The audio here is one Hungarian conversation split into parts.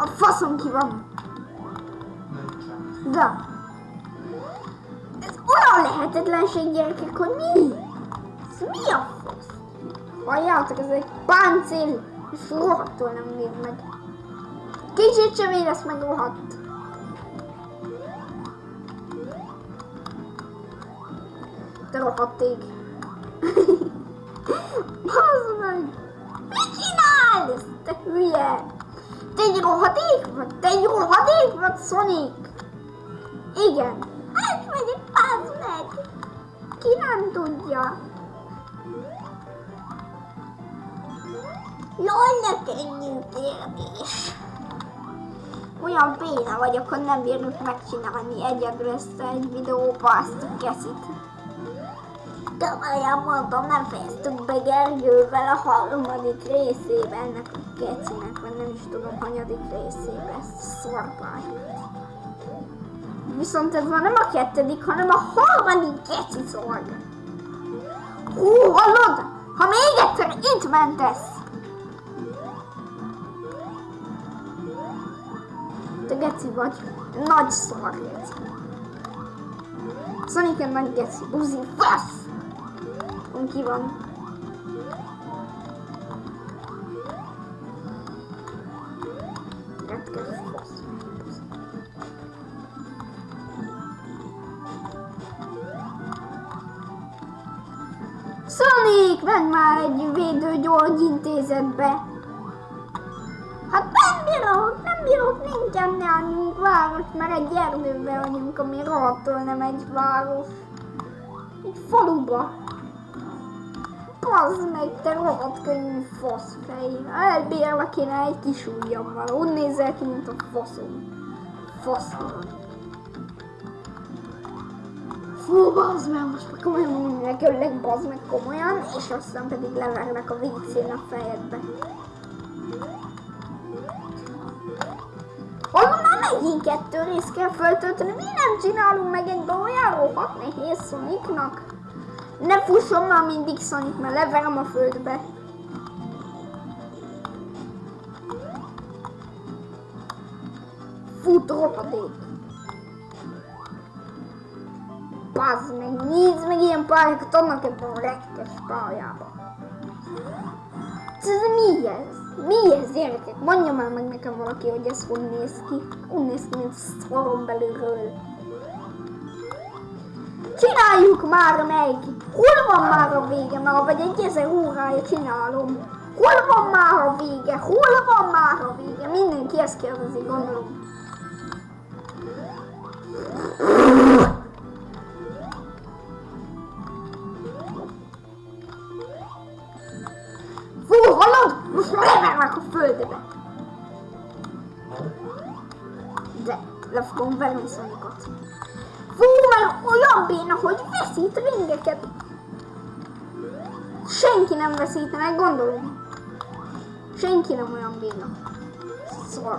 A faszom ki van. De. Ez olyan lehetetlenség gyerekek, hogy mi? Ez mi a fasz? Halljátok, ez egy páncél, és rohadtul nem véd meg. Kicsit sem érez meg rohadt. Te rohadt ég. Bazd meg! Mit csinálsz? Te hülye! Te egy rohadék vagy? Te egy rohadék vagy, Sonic? Igen. Hát megyek, bazd meg! Ki nem tudja? Jól ne könnyű kérdés. Olyan béna vagyok, hogy nem bírjuk megcsinálni egyedül ezt egy videóba ezt a keszit. Komolyan mondom, nem fejeztük be Gergővel a harmadik részében ennek a kecinek, vagy is tudom, hanyadik a szorpályát. Viszont ez már nem a kettedik, hanem a harmadik geci szorg. Hú, hallod? Ha még egyszer itt mentesz, te geci vagy. Nagy szar geci. Sonic egy nagy geci. Buzi, fasz! Ki van. Sonic, menj már egy védőgyógyintézetbe! Hát nem bírok, nem bírok, nincsen nálunk város, mert egy erdőben vagyunk, ami rohadtul nem egy város. Egy faluba. Bazd meg, te rohadt könnyű faszfej. Elbírlek kéne egy kis ujjammal. Úgy nézel ki, mint a faszom. Faszom. Fú, bazd meg, most már komolyan mondom, hogy öllek, bazd meg komolyan, és aztán pedig leverlek a WC-n a fejedbe. Hallom, már megint kettő részt kell föltölteni, mi nem csinálunk meg egy olyan rohadt nehéz Sonicnak? Ne fusson már mindig Sonic, mert leverem a földbe. Fut rohadék. Bazd meg, nézd meg ilyen pályákat adnak ebben a retkes pályában. Ez mi ez? Mi ez, gyerekek? Mondja már meg nekem valaki, hogy ez hogy néz ki. Úgy néz ki, mint szorom belülről. Csináljuk már meg! Hol van már a vége? Már vagy egy ezer órája csinálom. Hol van már a vége? Hol van már a vége? Mindenki ezt kérdezi, gondolom. Már levernek a földbe. De le fogom verni Sonicot. Fú, mert olyan béna, hogy veszít ringeket. Senki nem veszítene, gondolom. Senki nem olyan béna. Szar.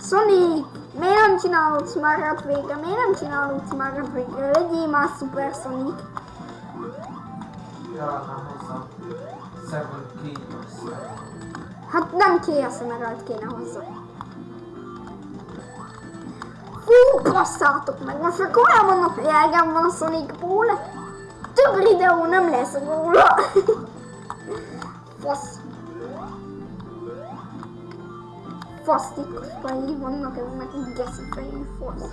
Sonic, miért nem csinálod Smaragd végre? Miért nem csinálod Smaragd végre? Legyél már Super Sonic. Járnám hozzá. Seven Kingdoms. Hát nem Chaos Emerald kéne hozzá. Fú, basszátok meg, most már komolyan mondom, hogy elgem van a Sonicból. Több videó nem lesz róla. Fasz. Fasztikus fejé vannak eznek geszi fejű fasz.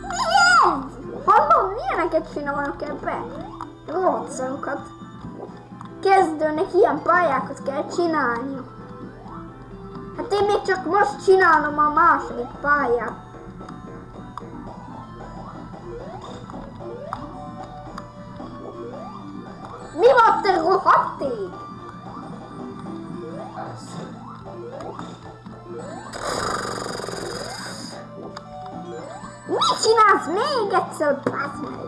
Mi ez? Hallod, milyeneket csinálnak ebbe? Rohadt. Kezdőnek ilyen pályákat kell csinálni. Hát én még csak most csinálom a második pályát. Mi van te rohadték? Mit csinálsz még egyszer, bazd meg?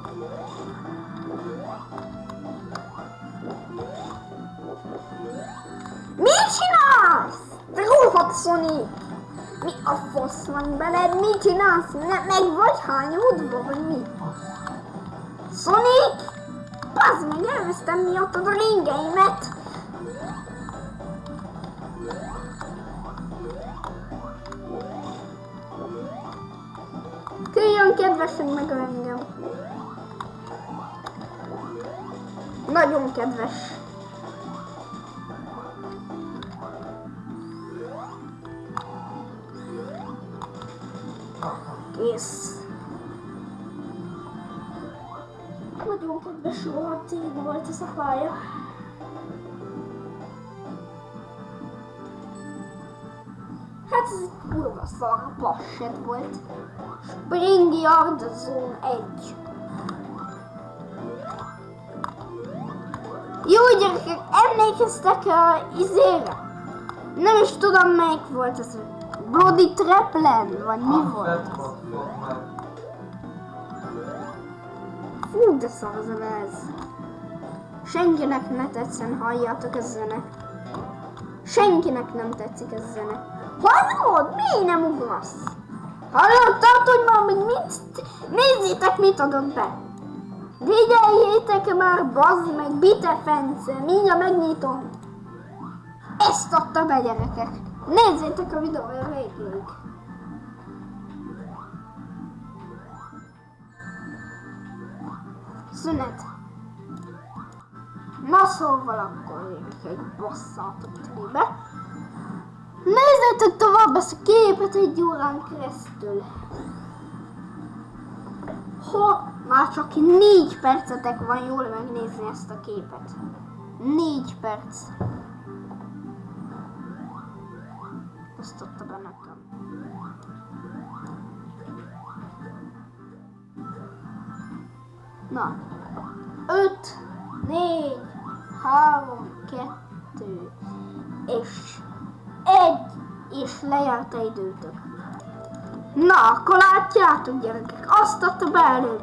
rohadt Sony! Mi a fasz van veled? Mit csinálsz? Ne, meg vagy hányódva, vagy mi? Sonic! Bazd meg, elvesztem miattad a ringeimet! Küljön kedvesen meg engem! Nagyon kedves! Nagyon kedves, rohadt ég volt ez a pálya. Hát ez egy kurva szar passet volt. Spring Yard Zone 1. Jó gyerekek, emlékeztek a izére? Nem is tudom melyik volt ez. Bloody Trapland, vagy mi volt? Fú, de szar az a zene ez. Senkinek ne tetszen, halljátok ez zene. Senkinek nem tetszik ez zene. Hallod? Miért nem ugrasz? Hallottad, hogy ma még mit? Nézzétek, mit adott be. Figyeljétek már, bazd meg, bite fence, mindjárt megnyitom. Ezt adta be, gyerekek. Nézzétek a videója végig. Szünet. Na szóval akkor gyerekek, basszátok telibe. Nézzétek tovább ezt a képet egy órán keresztül. Ha már csak négy percetek van jól megnézni ezt a képet. Négy perc. Azt adta be nekem. Na. Öt, négy, három, kettő, és egy, és lejárt a időtök. Na, akkor látjátok gyerekek, azt adta előbb.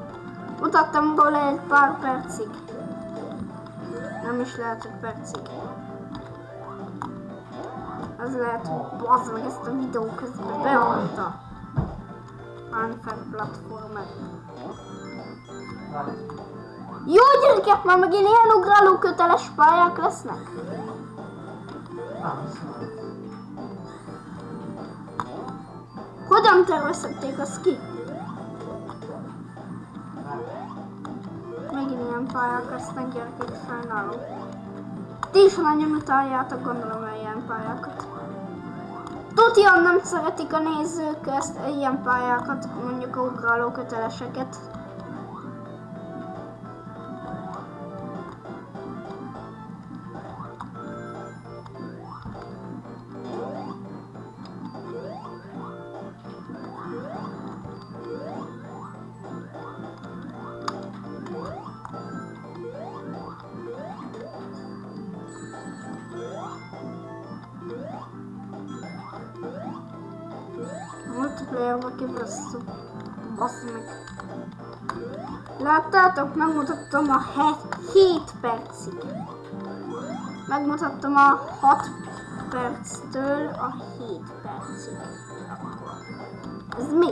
Mutattam róla egy pár percig. Nem is lehet, hogy percig. Az lehet, hogy bazd meg ezt a videó közben beadta. Unfair platformer. Jó gyerekek, már megint ilyen ugráló köteles pályák lesznek. Hogyan tervezhették azt ki? Megint ilyen pályák lesznek gyerekek, sajnálom. Ti is nagyon utáljátok, gondolom, hogy ilyen pályákat. Tudjan nem szeretik a nézők ezt ilyen pályákat, mondjuk a ugráló köteleseket. Multiplayer-ba kibasszuk. Bassz meg. Láttátok? Megmutattam a 7 percig. Megmutattam a 6 perctől a 7 percig. Ez mi?